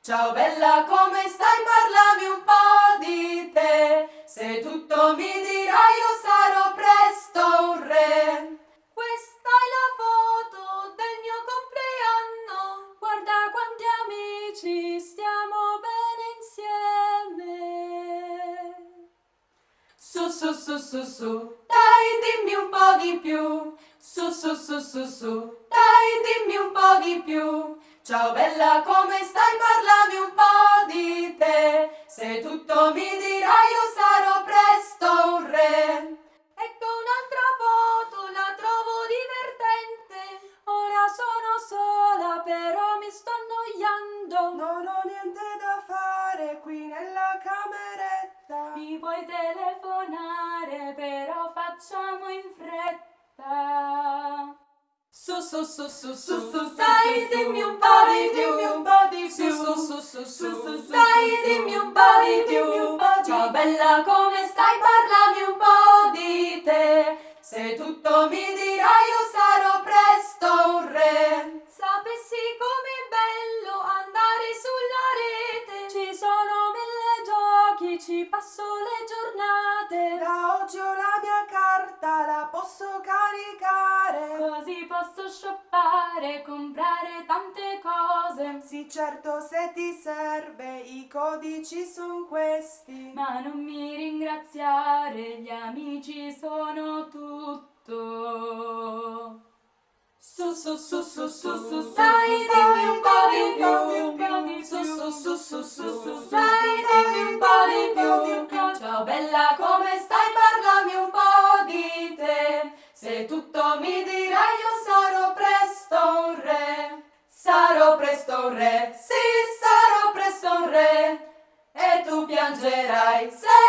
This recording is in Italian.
Ciao bella, come stai? Parlami un po' di te. Se tutto mi dirai io sarò presto un re. Questa è la foto del mio compleanno. Guarda quanti amici, stiamo bene insieme. Su su su su su, dai dimmi un po' di più. Su su su su su, dai dimmi un po' di più. Ciao bella, come stai? Parlami un po' di te. Se tutto mi dirai io sarò presto un re. Ecco un'altra foto, la trovo divertente. Ora sono sola, però mi sto annoiando. Non ho niente da fare qui nella cameretta. Mi puoi telefonare, però facciamo in fretta. Su su su su su su Dai, dimmi un po' di più, un po' di più. Su su su su su Dai, dimmi un po' di più. Ciao bella, come stai? Parlami un po' di te. Se tutto mi dirai io sarò presto un re. Sapessi com'è bello andare sulla rete. Ci sono mille giochi, ci passo le giornate. Da oggi ho la mia carta, la posso caricare. Shoppare, comprare tante cose. Sì, certo, se ti serve, i codici sono questi. Ma non mi ringraziare, gli amici sono tutto. Su su su su su su Dai, dimmi un po' di più, Su su su su su su Dai, dimmi un po' di più, Ciao bella, come stai? Parlami un po' di te. Se tutto mi dirai presto un re, sì, sarò presto un re. E tu piangerai se.